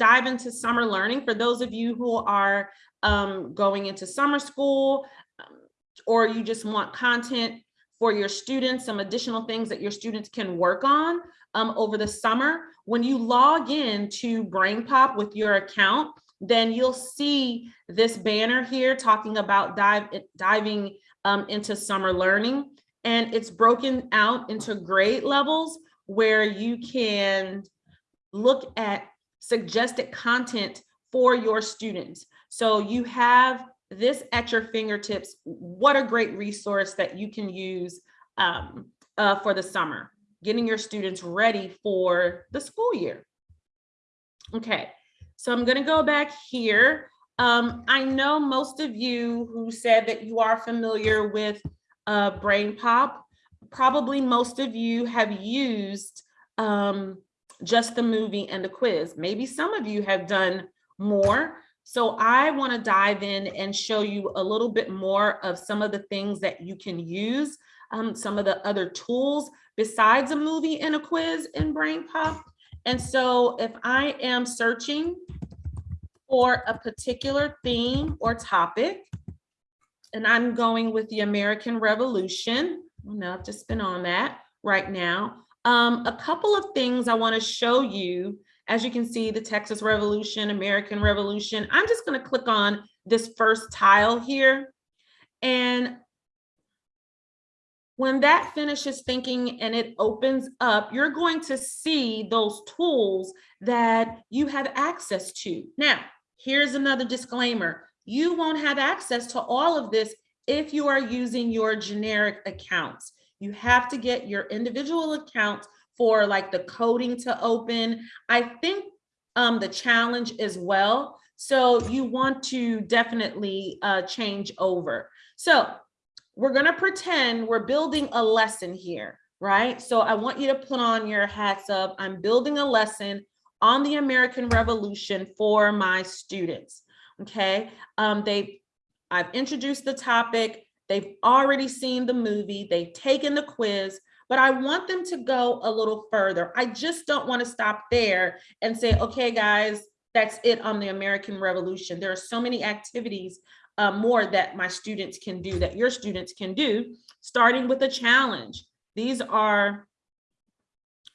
dive into summer learning for those of you who are um, going into summer school um, or you just want content for your students, some additional things that your students can work on um, over the summer. When you log in to BrainPop with your account, then you'll see this banner here talking about dive, diving um, into summer learning. And it's broken out into grade levels where you can look at suggested content for your students. So you have this at your fingertips. What a great resource that you can use um, uh, for the summer, getting your students ready for the school year. Okay, so I'm gonna go back here. Um, I know most of you who said that you are familiar with uh, BrainPop, probably most of you have used um, just the movie and the quiz. Maybe some of you have done more. So I wanna dive in and show you a little bit more of some of the things that you can use, um, some of the other tools besides a movie and a quiz in BrainPop. And so if I am searching for a particular theme or topic, and I'm going with the American Revolution, no, I've just been on that right now. Um, a couple of things I wanna show you as you can see, the Texas Revolution, American Revolution. I'm just gonna click on this first tile here. And when that finishes thinking and it opens up, you're going to see those tools that you have access to. Now, here's another disclaimer. You won't have access to all of this if you are using your generic accounts. You have to get your individual accounts for like the coding to open. I think um, the challenge as well. So you want to definitely uh, change over. So we're gonna pretend we're building a lesson here, right? So I want you to put on your hats up. I'm building a lesson on the American Revolution for my students, okay? Um, they, I've introduced the topic, they've already seen the movie, they've taken the quiz, but I want them to go a little further. I just don't want to stop there and say, okay, guys, that's it on the American Revolution. There are so many activities uh, more that my students can do, that your students can do, starting with a challenge. These are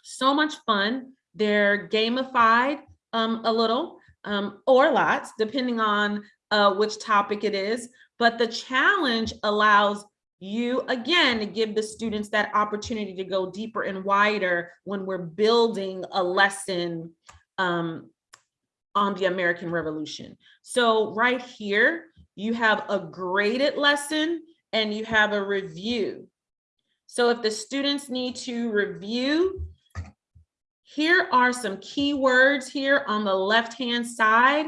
so much fun. They're gamified um, a little um, or lots, depending on uh, which topic it is. But the challenge allows you again to give the students that opportunity to go deeper and wider when we're building a lesson um, on the American Revolution. So right here, you have a graded lesson and you have a review. So if the students need to review, here are some keywords here on the left-hand side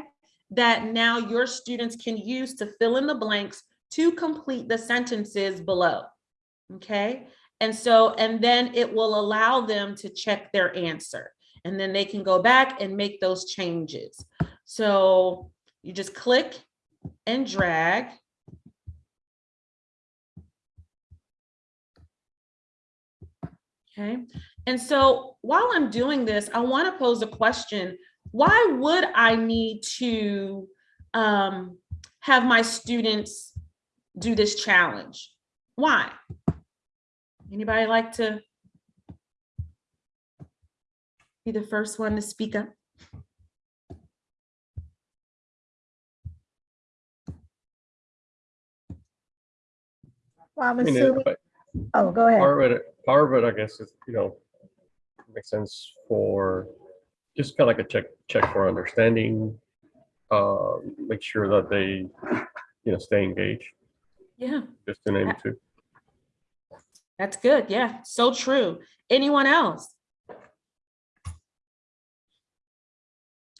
that now your students can use to fill in the blanks to complete the sentences below. Okay. And so, and then it will allow them to check their answer and then they can go back and make those changes. So you just click and drag. Okay. And so while I'm doing this, I want to pose a question. Why would I need to um, have my students do this challenge. Why? Anybody like to be the first one to speak up? Well, I'm I mean, assuming, it- oh, go ahead. Part of it, part of it, I guess, is, you know, makes sense for just kind of like a check, check for understanding. Uh, make sure that they, you know, stay engaged, Yeah, just to name two. that's good. Yeah, so true. Anyone else?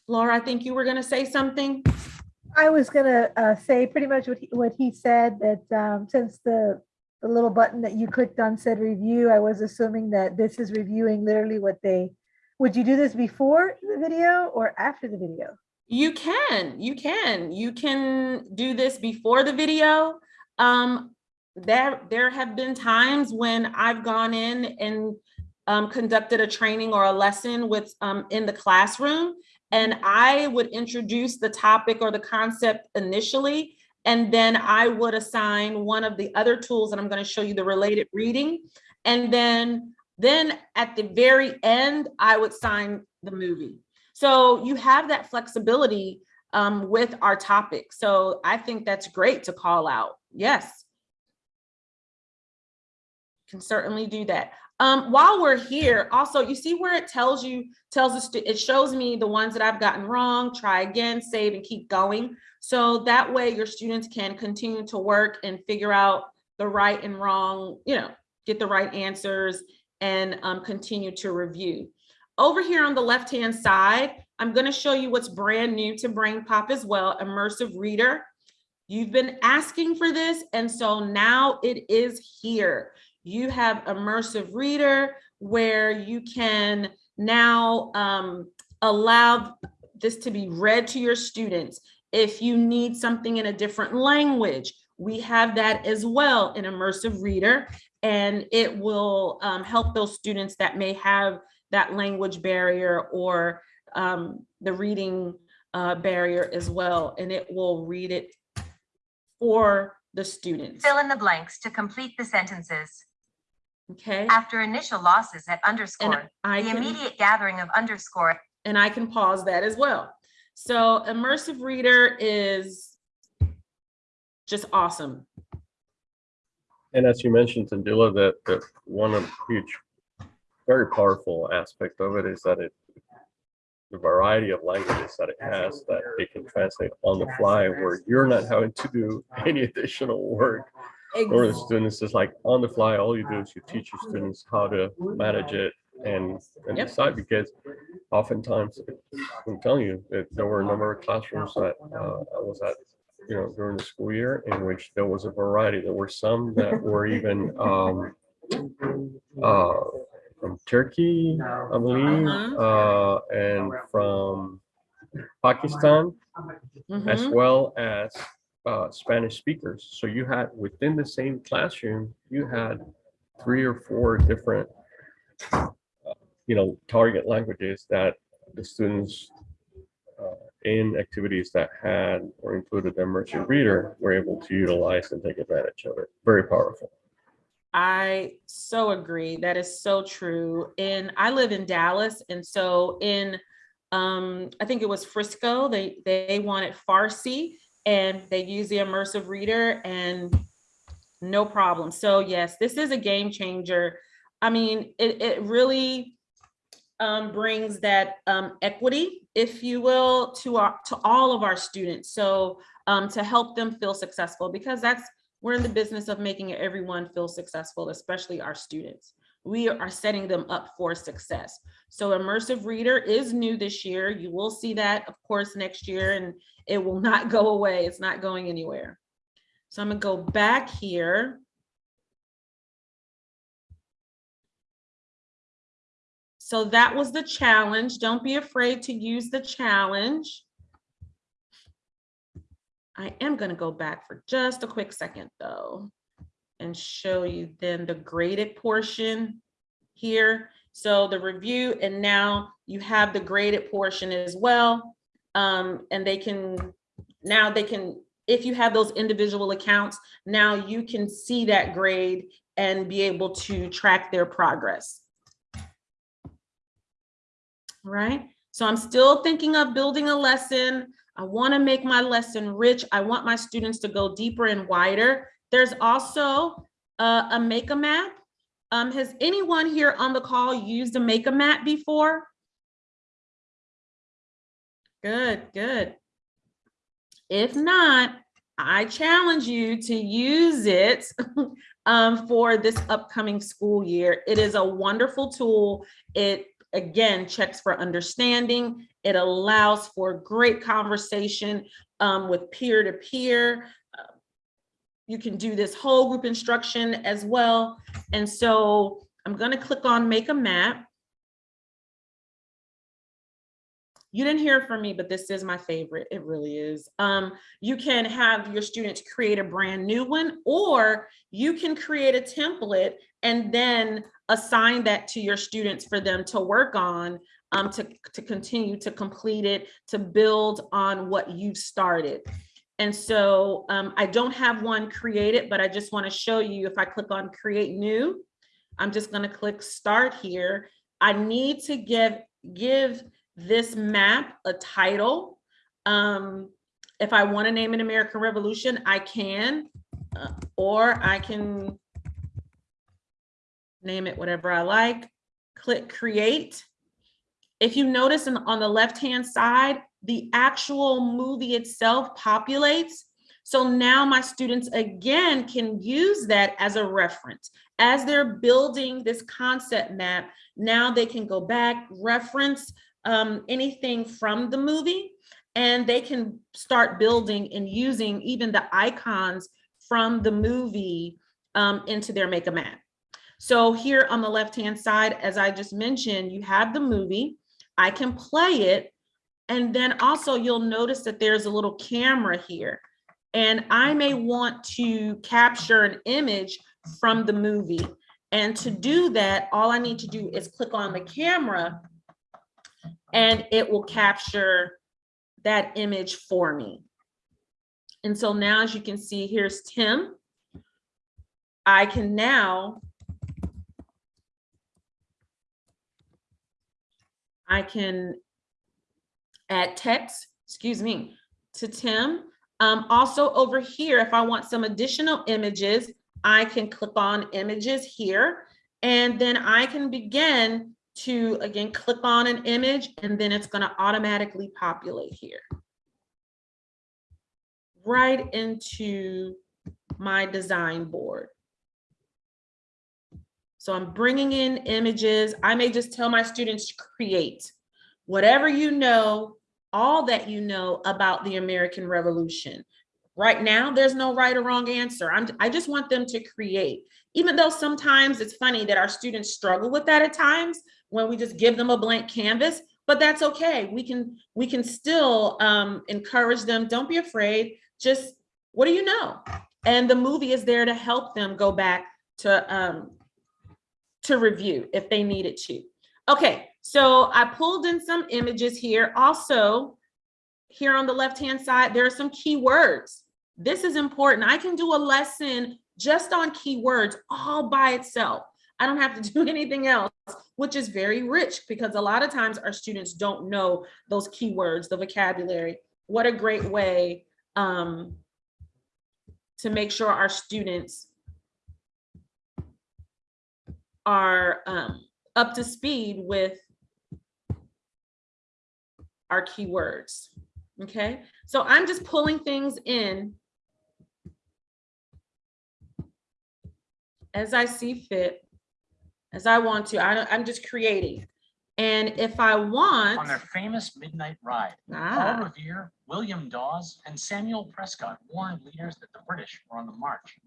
Laura, I think you were gonna say something. I was gonna uh, say pretty much what he, what he said, that um, since the, the little button that you clicked on said review, I was assuming that this is reviewing literally what they, would you do this before the video or after the video? You can, you can, you can do this before the video. Um, there, there have been times when I've gone in and um, conducted a training or a lesson with um, in the classroom. And I would introduce the topic or the concept initially, and then I would assign one of the other tools, and I'm going to show you the related reading. And then, then at the very end, I would sign the movie. So you have that flexibility um, with our topic. So I think that's great to call out. Yes. Can certainly do that. Um, while we're here, also, you see where it tells you, tells us, to- it shows me the ones that I've gotten wrong, try again, save and keep going. So that way your students can continue to work and figure out the right and wrong, you know, get the right answers and um, continue to review. Over here on the left-hand side, I'm gonna show you what's brand new to BrainPop as well, Immersive Reader. You've been asking for this, and so now it is here. You have Immersive Reader where you can now um, allow this to be read to your students. If you need something in a different language, we have that as well in Immersive Reader, and it will um, help those students that may have that language barrier or um, the reading uh, barrier as well, and it will read it for the students. Fill in the blanks to complete the sentences. Okay, After initial losses at underscore, I the can, immediate gathering of underscore and I can pause that as well. So immersive reader is just awesome. And as you mentioned, Tandila, that, that one of the huge, very powerful aspect of it is that it, the variety of languages that it has, that it can translate on the fly, where you're not having to do any additional work. exactly. Or the students is like on the fly, all you do is you teach your students how to manage it and, and Yep. decide, because oftentimes, I'm telling you, that there were a number of classrooms that, uh, I was at, you know, during the school year, in which there was a variety, there were some that were even, um, uh, from Turkey, I believe, Uh-huh. uh, and from Pakistan, as Mhm. well as uh, Spanish speakers. So you had within the same classroom, you had three or four different, uh, you know, target languages that the students in activities that had or included immersive reader were able to utilize and take advantage of it. Very powerful. I so agree. That is so true. And I live in Dallas, and so in um, I think it was Frisco, they they wanted Farsi and they use the immersive reader and no problem. So yes, this is a game changer. I mean, it it really um, brings that um, equity, if you will, to our to all of our students. So um, to help them feel successful, because that's we're in the business of making everyone feel successful, especially our students. We are setting them up for success. So immersive reader is new this year. You will see that, of course, next year, and it will not go away. It's not going anywhere. So I'm gonna go back here. So that was the challenge. Don't be afraid to use the challenge. I am gonna go back for just a quick second though and show you then the graded portion here. So the review and now you have the graded portion as well. Um, and they can, now they can, if you have those individual accounts, now you can see that grade and be able to track their progress. Right, so I'm still thinking of building a lesson. I want to make my lesson rich. I want my students to go deeper and wider. There's also uh, a make a map. Um, has anyone here on the call used a make a map before? Good, good. If not, I challenge you to use it um, for this upcoming school year. It is a wonderful tool. It again checks for understanding. It allows for great conversation um, with peer to peer. Uh, You can do this whole group instruction as well. And so I'm going to click on make a map. You didn't hear from me, but this is my favorite. It really is. Um, you can have your students create a brand new one, or you can create a template and then assign that to your students for them to work on, um, to, to continue to complete it, to build on what you've started. And so um, I don't have one created, but I just want to show you if I click on create new, I'm just going to click start here. I need to give give this map a title. Um, if I want to name it American Revolution, I can, uh, or I can name it whatever I like. Click create. If you notice in, on the left-hand side, the actual movie itself populates. So now my students again can use that as a reference. As they're building this concept map, now they can go back, reference um, anything from the movie, and they can start building and using even the icons from the movie um, into their Make a Map. So here on the left-hand side, as I just mentioned, you have the movie. I can play it. And then also you'll notice that there's a little camera here. And I may want to capture an image from the movie. And to do that, all I need to do is click on the camera and it will capture that image for me. And so now, as you can see, here's Tim. I can now I can add text, excuse me, to Tim. Um, also over here, if I want some additional images, I can click on images here, and then I can begin to, again, click on an image, and then it's gonna automatically populate here. Right into my design board. So I'm bringing in images. I may just tell my students to create whatever you know, all that you know about the American Revolution. Right now, there's no right or wrong answer. I'm, I just want them to create. Even though sometimes it's funny that our students struggle with that at times when we just give them a blank canvas, but that's okay. We can, we can still um, encourage them. Don't be afraid. Just, what do you know? And the movie is there to help them go back to um, to review if they needed to. Okay, so I pulled in some images here. Also, here on the left-hand side, there are some keywords. This is important. I can do a lesson just on keywords all by itself. I don't have to do anything else, which is very rich because a lot of times our students don't know those keywords, the vocabulary. What a great way um, to make sure our students are um, up to speed with our keywords. Okay, so I'm just pulling things in as I see fit, as I want to. I, I'm just creating. And if I want, On their famous midnight ride, ah, Paul Revere, William Dawes, and Samuel Prescott warned leaders that the British were on the march.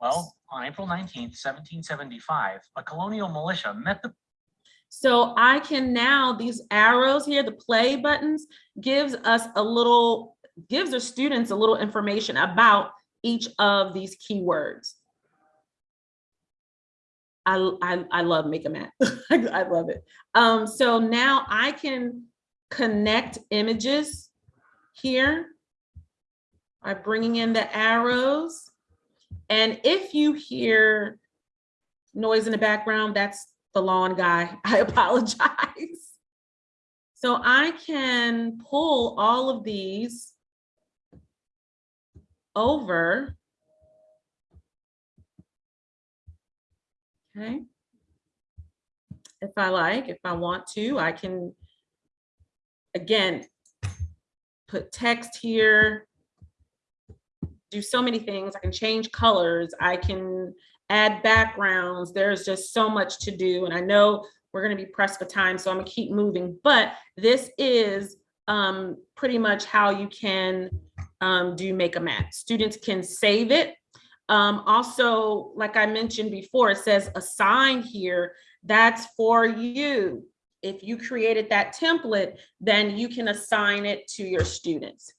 Well, on April nineteenth, seventeen seventy-five, a colonial militia met the So I can now, these arrows here, the play buttons, gives us a little, gives the students a little information about each of these keywords. I, I, I love Make a Map. I, love it. Um, so now I can connect images here by bringing in the arrows. And if you hear noise in the background, that's the lawn guy. I apologize. So I can pull all of these over. Okay. If I like, if I want to, I can, again, put text here, do so many things. I can change colors. I can add backgrounds. There's just so much to do. And I know we're going to be pressed for time, so I'm going to keep moving. But this is um, pretty much how you can um, do make a map. Students can save it. Um, also, like I mentioned before, it says assign here. That's for you. if you created that template, then you can assign it to your students.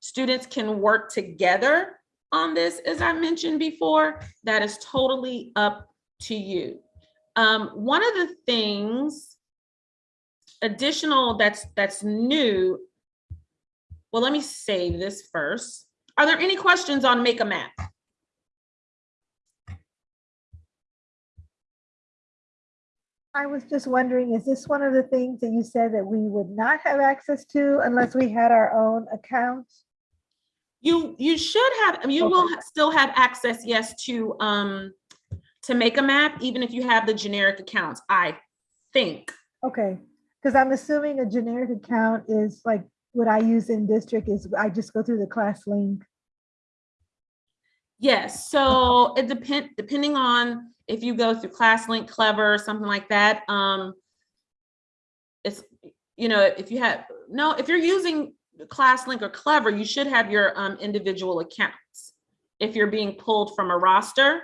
Students can work together on this, as I mentioned before, that is totally up to you. Um, one of the things additional that's that's new. Well, let me save this first. Are there any questions on Make a Map? I was just wondering, is this one of the things that you said that we would not have access to unless we had our own account? You you should have, you will still have access, yes, to um to Make a Map, even if you have the generic accounts, I think. Okay, because I'm assuming a generic account is like what I use in district is I just go through the ClassLink. Yes, so it depend, depending on if you go through ClassLink, Clever, or something like that, um. It's, you know, if you have, no, if you're using ClassLink or Clever, you should have your um individual accounts. If you're being pulled from a roster.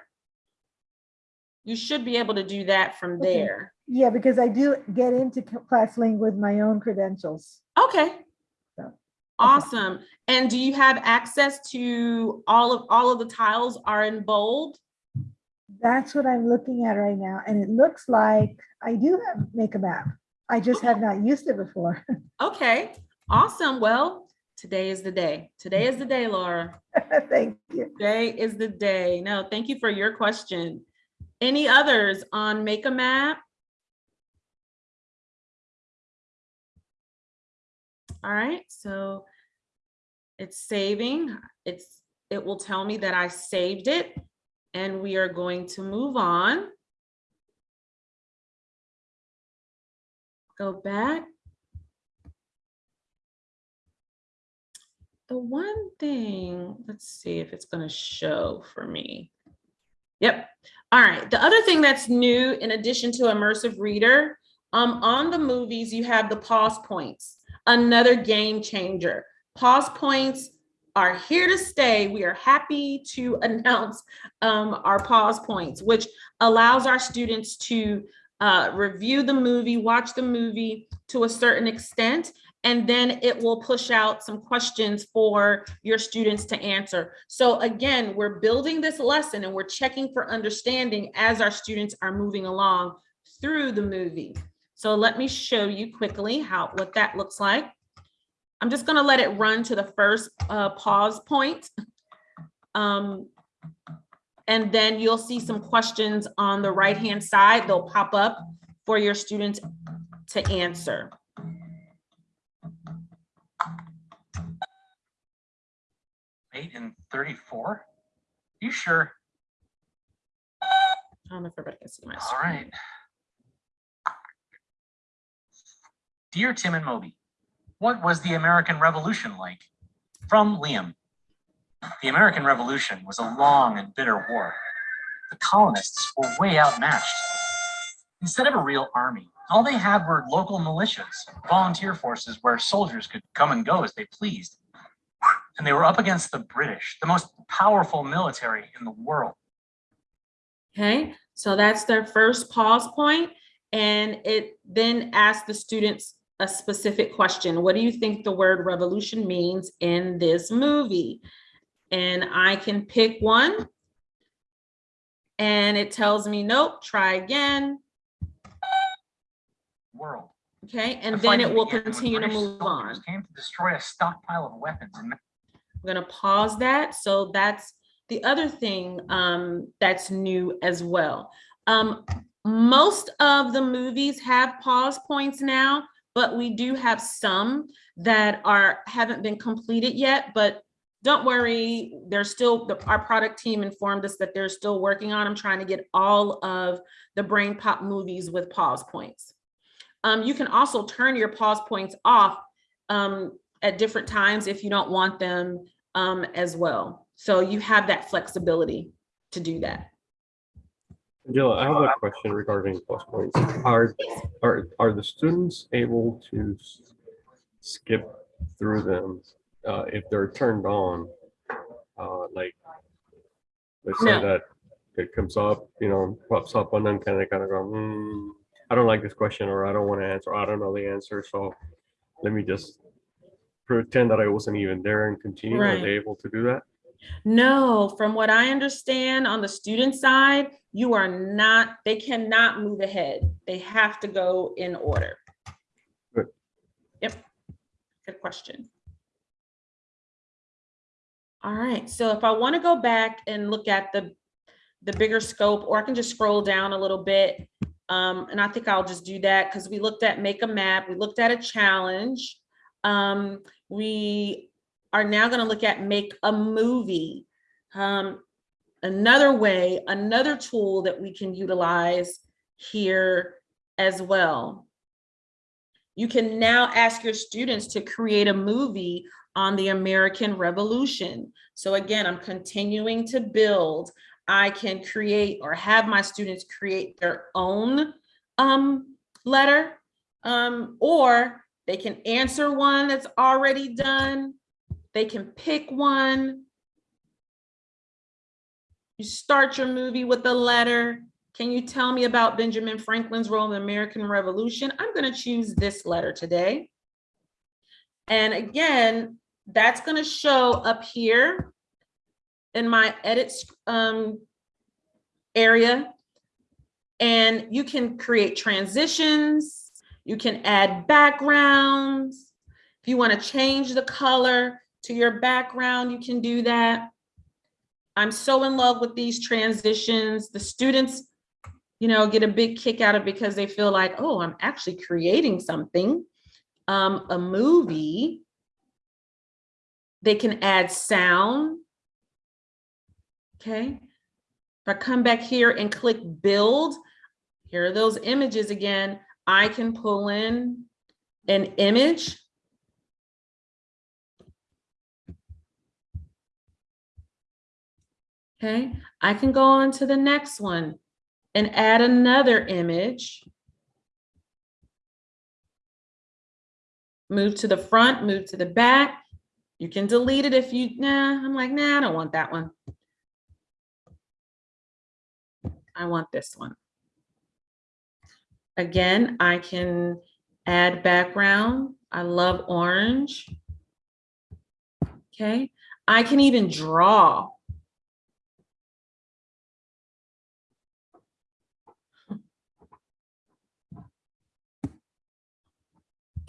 You should be able to do that from Okay. there. Yeah, because I do get into ClassLink with my own credentials. Okay. So, Awesome. And do you have access to all of, all of the tiles are in bold? That's what I'm looking at right now, and it looks like I do have make a map. I just have not used it before. Okay, awesome. Well, today is the day. Today is the day, Laura. Thank you. Today is the day. No, thank you for your question. Any others on Make a Map? All right, so it's saving. It's, it will tell me that I saved it. And we are going to move on. Go back. The one thing, let's see if it's gonna show for me. Yep. All right. The other thing that's new in addition to immersive reader, um, on the movies, you have the pause points, another game changer. Pause points are here to stay. We are happy to announce um, our pause points, which allows our students to uh, review the movie, watch the movie to a certain extent, and then it will push out some questions for your students to answer. So again, we're building this lesson and we're checking for understanding as our students are moving along through the movie. So let me show you quickly how, what that looks like. I'm just gonna let it run to the first uh, pause point. Um, and then you'll see some questions on the right-hand side. They'll pop up for your students to answer. Eight and thirty-four? You sure? I don't know if everybody can see my screen. right. Dear Tim and Moby, what was the American Revolution like? From Liam. The American Revolution was a long and bitter war. The colonists were way outmatched. Instead of a real army, all they had were local militias, volunteer forces where soldiers could come and go as they pleased. And they were up against the British, the most powerful military in the world. Okay, so that's their first pause point, and it then asks the students a specific question. What do you think the word revolution means in this movie? And I can pick one. And it tells me, nope, try again. World. Okay, and The then it will continue to move on. Came to destroy a stockpile of weapons and I'm gonna pause that. So that's the other thing um, that's new as well. Um, most of the movies have pause points now, but we do have some that are haven't been completed yet. But don't worry, they're still the, our product team informed us that they're still working on them, trying to get all of the BrainPop movies with pause points. Um, you can also turn your pause points off um, at different times if you don't want them um, as well. So you have that flexibility to do that. Angela, I have a question regarding pause points. Are, are, are the students able to skip through them uh, if they're turned on? Uh, like, let's say No. that it comes up, you know, pops up on them, kind of, kind of go, hmm. I don't like this question or I don't want to answer, I don't know the answer, so let me just pretend that I wasn't even there and continue. Are Right. they able to do that? No, from what I understand on the student side, you are not, they cannot move ahead. They have to go in order. Good. Yep, good question. All right, so if I want to go back and look at the, the bigger scope, or I can just scroll down a little bit. Um, and I think I'll just do that because we looked at make a map, we looked at a challenge. Um, we are now going to look at make a movie. Um, another way, another tool that we can utilize here as well. You can now ask your students to create a movie on the American Revolution. So again, I'm continuing to build. I can create or have my students create their own um, letter, um, or they can answer one that's already done. They can pick one. You start your movie with a letter. Can you tell me about Benjamin Franklin's role in the American Revolution? I'm going to choose this letter today. And again, that's going to show up here in my edit um, area. And you can create transitions. You can add backgrounds. If you want to change the color to your background, you can do that. I'm so in love with these transitions. The students, you know, get a big kick out of because they feel like, oh, I'm actually creating something, um, a movie. They can add sound. Okay. If I come back here and click build, here are those images again. I can pull in an image. Okay, I can go on to the next one and add another image. Move to the front, move to the back. You can delete it if you, nah, I'm like, nah, I don't want that one. I want this one. Again, I can add background. I love orange. Okay, I can even draw.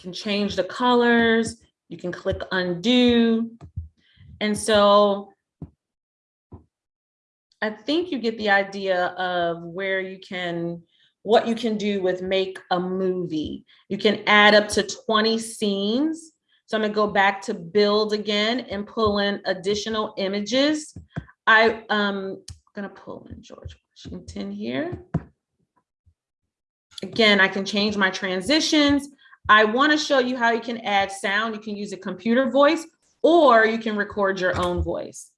Can change the colors. You can click undo. And so I think you get the idea of where you can, what you can do with make a movie. You can add up to 20 scenes. So I'm gonna go back to build again and pull in additional images. I um gonna pull in George Washington here. Again, I can change my transitions. I wanna show you how you can add sound. You can use a computer voice or you can record your own voice.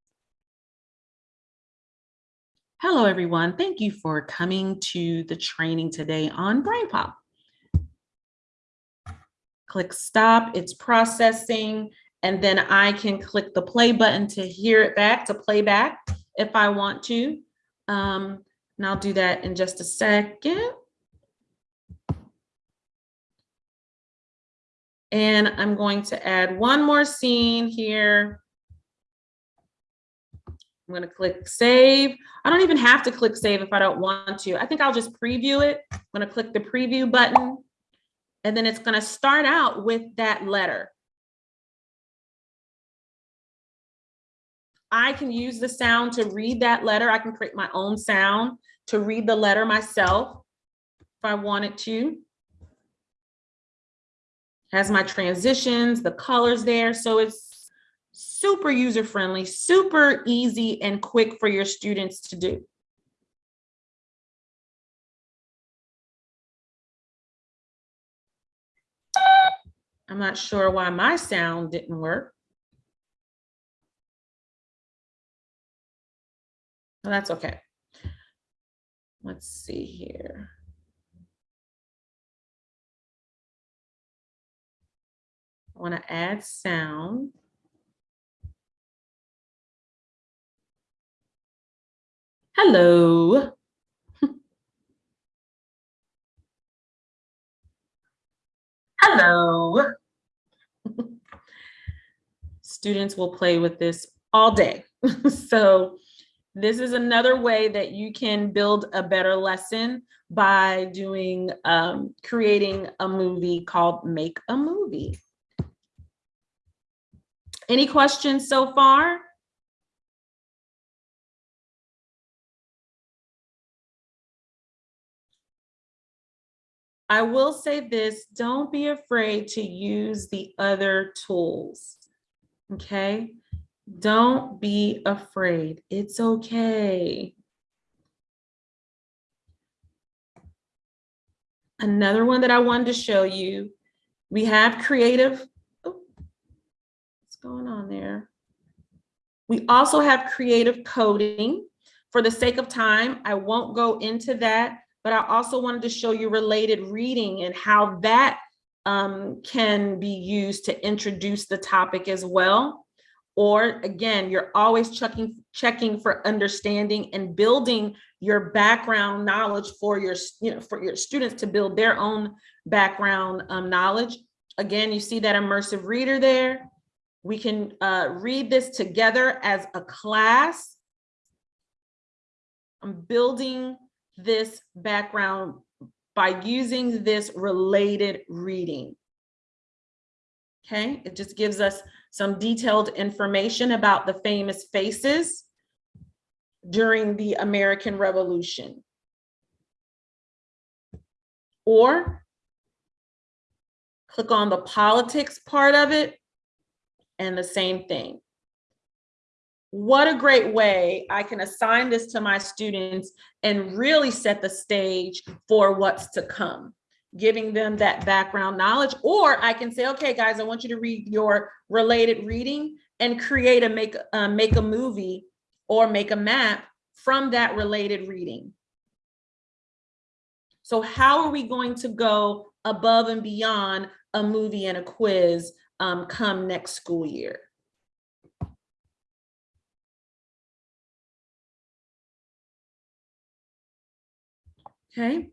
Hello, everyone. Thank you for coming to the training today on BrainPop. Click stop, it's processing, and then I can click the play button to hear it back, to play back if I want to. Um, and I'll do that in just a second. And I'm going to add one more scene here. I'm gonna click save. I don't even have to click save if I don't want to. I think I'll just preview it. I'm gonna click the preview button. And then it's gonna start out with that letter. I can use the sound to read that letter. I can create my own sound to read the letter myself if I wanted to. Has my transitions, the colors there. So it's super user friendly, super easy and quick for your students to do. I'm not sure why my sound didn't work. Well, that's okay. Let's see here. I want to add sound. Hello. Hello. Students will play with this all day. So this is another way that you can build a better lesson by doing, um, creating a movie called Make a Movie. Any questions so far? I will say this, don't be afraid to use the other tools. Okay? Don't be afraid. It's okay. Another one that I wanted to show you, we have creative. There? We also have creative coding. For the sake of time, I won't go into that, but I also wanted to show you related reading and how that um, can be used to introduce the topic as well. Or again, you're always checking, checking for understanding and building your background knowledge for your, you know, for your students to build their own background um, knowledge. Again, you see that immersive reader there. We can uh, read this together as a class. I'm building this background by using this related reading. Okay, it just gives us some detailed information about the famous faces during the American Revolution. Or click on the politics part of it and the same thing. What a great way I can assign this to my students and really set the stage for what's to come giving them that background knowledge, or I can say, okay, guys, I want you to read your related reading and create a make, uh, make a movie or make a map from that related reading. So how are we going to go above and beyond a movie and a quiz um, come next school year? Okay,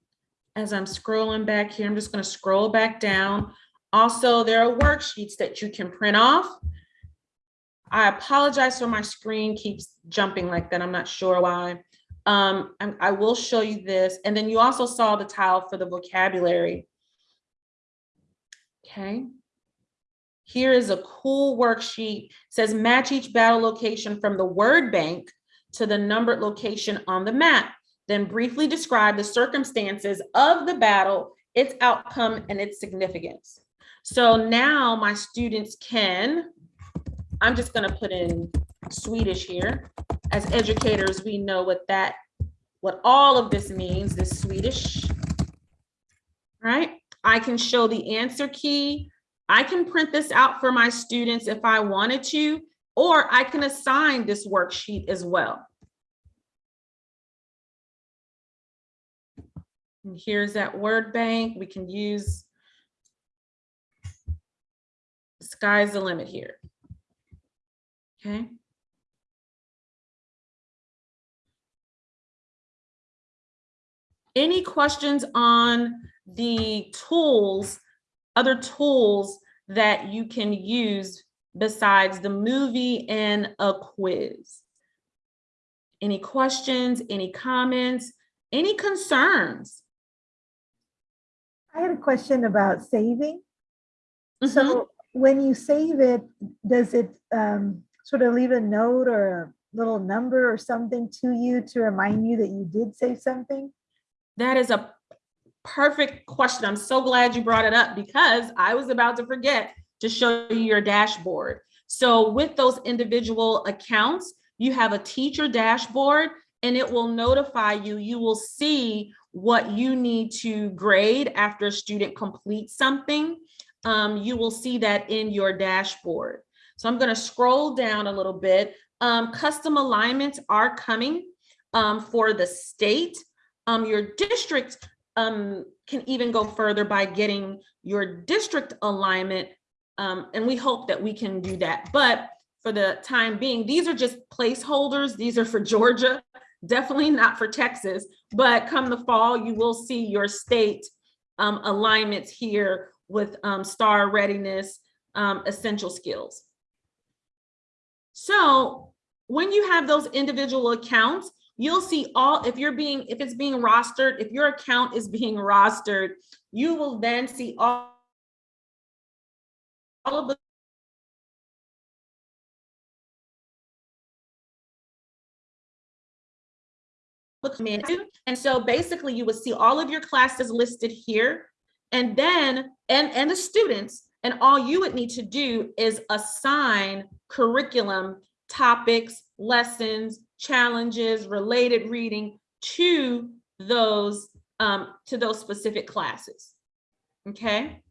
as I'm scrolling back here, I'm just going to scroll back down. Also, there are worksheets that you can print off. I apologize for my screen keeps jumping like that. I'm not sure why. Um, I will show you this. And then you also saw the tile for the vocabulary. Okay. Here is a cool worksheet. It says match each battle location from the word bank to the numbered location on the map then briefly describe the circumstances of the battle, its outcome, and its significance. So now my students can, I'm just gonna put in Swedish here. As educators, we know what that, what all of this means, this Swedish. Right? I can show the answer key. I can print this out for my students if I wanted to, or I can assign this worksheet as well. And here's that word bank. We can use sky's the limit here. Okay. Any questions on the tools, other tools that you can use besides the movie and a quiz? Any questions, any comments, any concerns? I had a question about saving. Mhm. So when you save it, does it um, sort of leave a note or a little number or something to you to remind you that you did save something? That is a perfect question. I'm so glad you brought it up because I was about to forget to show you your dashboard. So with those individual accounts, you have a teacher dashboard and it will notify you. You will see what you need to grade after a student completes something. Um, you will see that in your dashboard. So I'm gonna scroll down a little bit. Um, custom alignments are coming um, for the state. Um, your district um, can even go further by getting your district alignment. Um, and we hope that we can do that. But for the time being, these are just placeholders. These are for Georgia, definitely not for Texas. But come the fall, you will see your state um, alignments here with um, STAAR readiness, um, essential skills. So when you have those individual accounts, you'll see all, if you're being, if it's being rostered, if your account is being rostered, you will then see all all of the. And so basically you would see all of your classes listed here. And then, and, and the students, and all you would need to do is assign curriculum, topics, lessons, challenges, related reading to those, um, to those specific classes. Okay?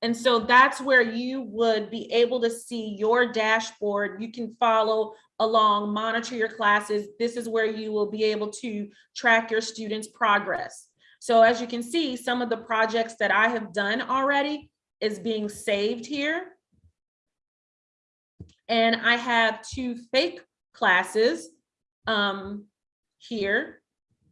And so that's where you would be able to see your dashboard. You can follow along, monitor your classes. This is where you will be able to track your students' progress. So as you can see, some of the projects that I have done already is being saved here. And I have two fake classes um, here.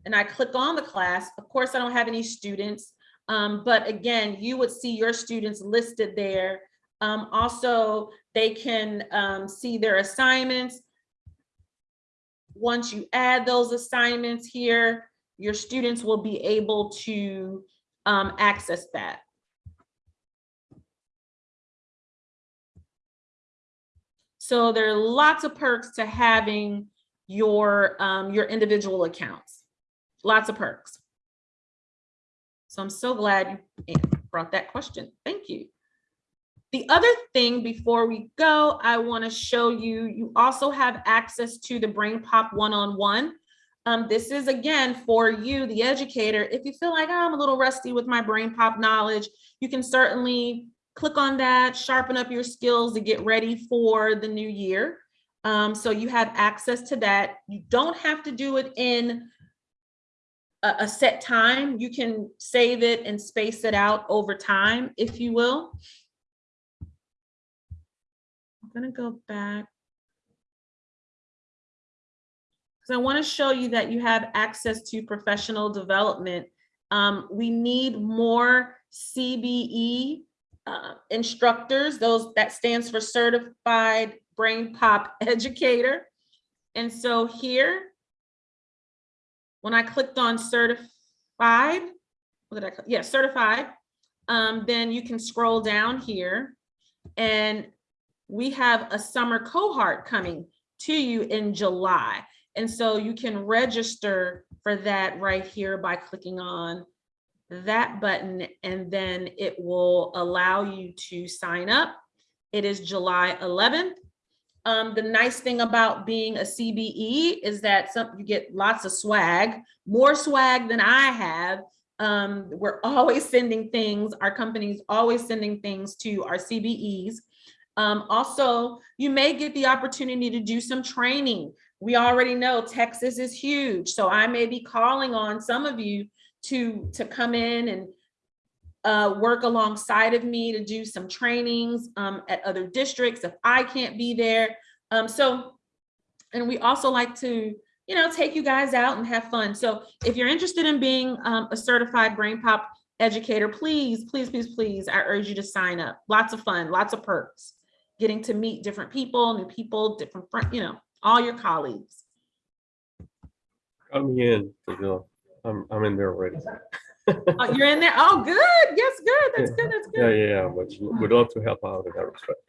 And I click on the class. Of course, I don't have any students. Um, but again, you would see your students listed there. Um, also, they can um, see their assignments. Once you add those assignments here, your students will be able to um, access that. So there are lots of perks to having your, um, your individual accounts. Lots of perks. So I'm so glad you brought that question. Thank you. The other thing before we go, I want to show you, you also have access to the BrainPop one-on-one. Um, this is again for you, the educator. If you feel like "Oh, I'm a little rusty with my BrainPop knowledge, you can certainly click on that, sharpen up your skills to get ready for the new year. Um, so you have access to that. You don't have to do it in a, a set time. You can save it and space it out over time, if you will. I'm gonna go back. Because I want to show you that you have access to professional development. Um, we need more CBE uh, instructors, those that stands for Certified BrainPop Educator. And so here, when I clicked on certified, what did I, yeah, certified, um, then you can scroll down here and we have a summer cohort coming to you in July. And so you can register for that right here by clicking on that button and then it will allow you to sign up. It is July 11th. Um, the nice thing about being a CBE is that some you get lots of swag, more swag than I have. Um, we're always sending things, our company's always sending things to our CBEs. Um, also, you may get the opportunity to do some training. We already know Texas is huge, so I may be calling on some of you to, to come in and uh, work alongside of me to do some trainings um, at other districts if I can't be there. Um, so, and we also like to, you know, take you guys out and have fun. So if you're interested in being um, a certified BrainPop educator, please, please, please, please, I urge you to sign up. Lots of fun, lots of perks, getting to meet different people, new people, different, you know, all your colleagues. I'm in, know, I'm, I'm in there already. Oh, you're in there. Oh, good. Yes, good. That's good. That's Yeah, good. yeah, yeah, but we'd love to help out in that respect.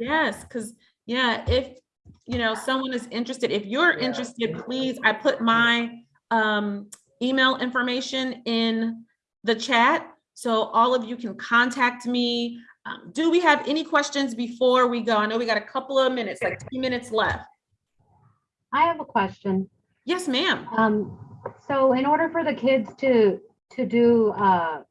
Yes, because, yeah, if, you know, someone is interested, if you're interested, please, I put my um, email information in the chat. So all of you can contact me. Um, Do we have any questions before we go? I know we got a couple of minutes, like two minutes left. I have a question. Yes, ma'am. Um, so in order for the kids to, to do, uh,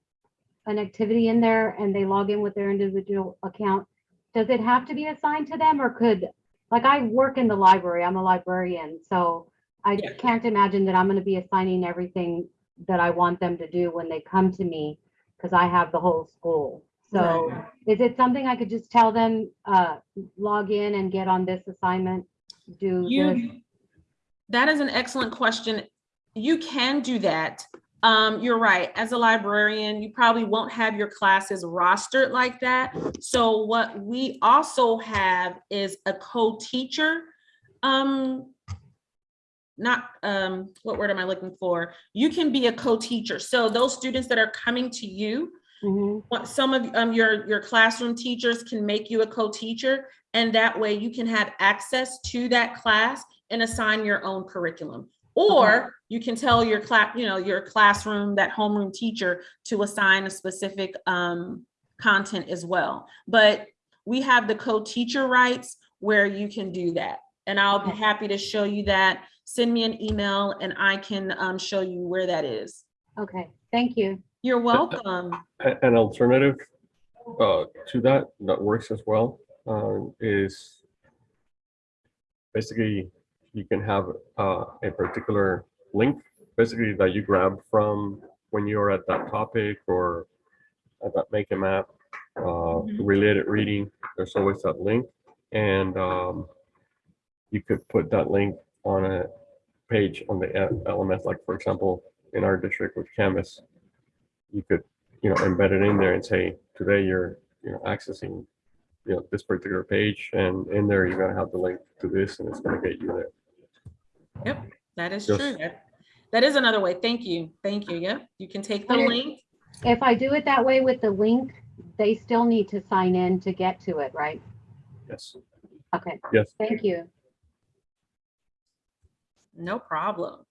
an activity in there and they log in with their individual account, does it have to be assigned to them or could, like I work in the library, I'm a librarian, so I Yeah. can't imagine that I'm gonna be assigning everything that I want them to do when they come to me, because I have the whole school. So is it something I could just tell them, uh, log in and get on this assignment? Do this? You, that is an excellent question. You can do that. Um, you're right. As a librarian, you probably won't have your classes rostered like that. So what we also have is a co-teacher. Um, not, um, what word am I looking for? You can be a co-teacher. So those students that are coming to you, Mhm. some of um your your classroom teachers can make you a co-teacher and that way you can have access to that class and assign your own curriculum or you can tell your class you know your classroom that homeroom teacher to assign a specific um content as well. But we have the co-teacher rights where you can do that. And i'll be happy to show you that. Send me an email and i can um show you where that is. Okay, thank you. you're welcome. An alternative uh, to that, that works as well, um, is basically you can have uh, a particular link, basically that you grab from when you're at that topic or at that make a map, uh, Mhm. related reading, there's always that link. And um, you could put that link on a page on the LMS, like for example, in our district with Canvas, you could you know, embed it in there and say, today you're, you know, accessing, you know, this particular page and in there, you're gonna have the link to this and it's gonna get you there. Yep, that is Yes. true. That- That is another way. Thank you. Thank you. Yep, you can take the Okay. link. If I do it that way with the link, they still need to sign in to get to it, right? Yes, Okay, yes. thank you. No problem.